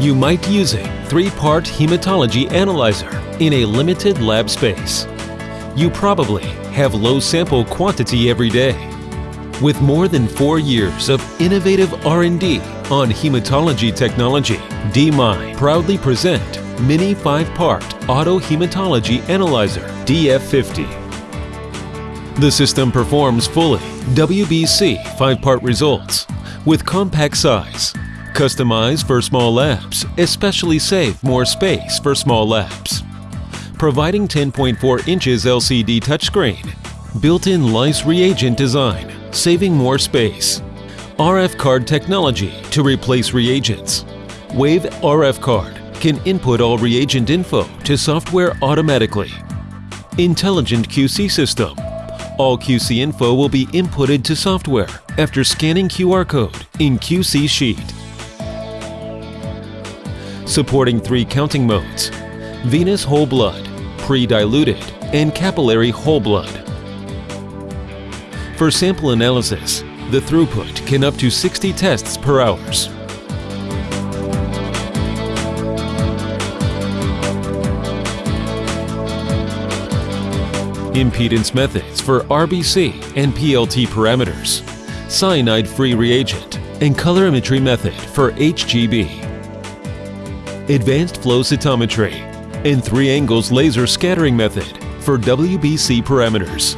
You might use a three-part hematology analyzer in a limited lab space. You probably have low sample quantity every day. With more than four years of innovative R&D on hematology technology, DMI proudly present Mini 5-Part Auto Hematology Analyzer DF50. The system performs fully WBC 5-part results with compact size, customized for small labs, especially save more space for small labs. Providing 10.4 inches LCD touchscreen, built-in lyse reagent design, saving more space. RF card technology to replace reagents. Wave RF card can input all reagent info to software automatically. Intelligent QC system. All QC info will be inputted to software after scanning QR code in QC sheet. Supporting three counting modes. Venous whole blood, pre-diluted, and capillary whole blood. For sample analysis, the throughput can up to 60 tests per hours. Impedance methods for RBC and PLT parameters, cyanide-free reagent, and colorimetry method for HGB. Advanced flow cytometry and three angles laser scattering method for WBC parameters.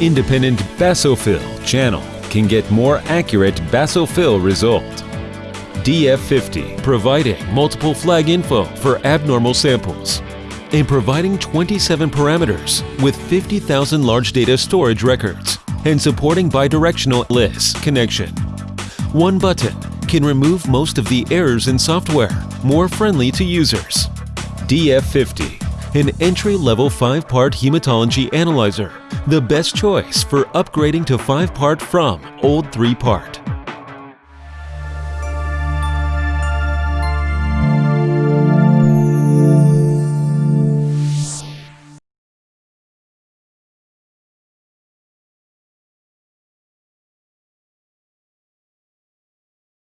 Independent basophil channel can get more accurate basophil result. DF50 providing multiple flag info for abnormal samples and providing 27 parameters with 50,000 large data storage records and supporting bidirectional LIS connection. One button can remove most of the errors in software, more friendly to users. DF50, an entry-level 5-part hematology analyzer, the best choice for upgrading to 5-part from old 3-part.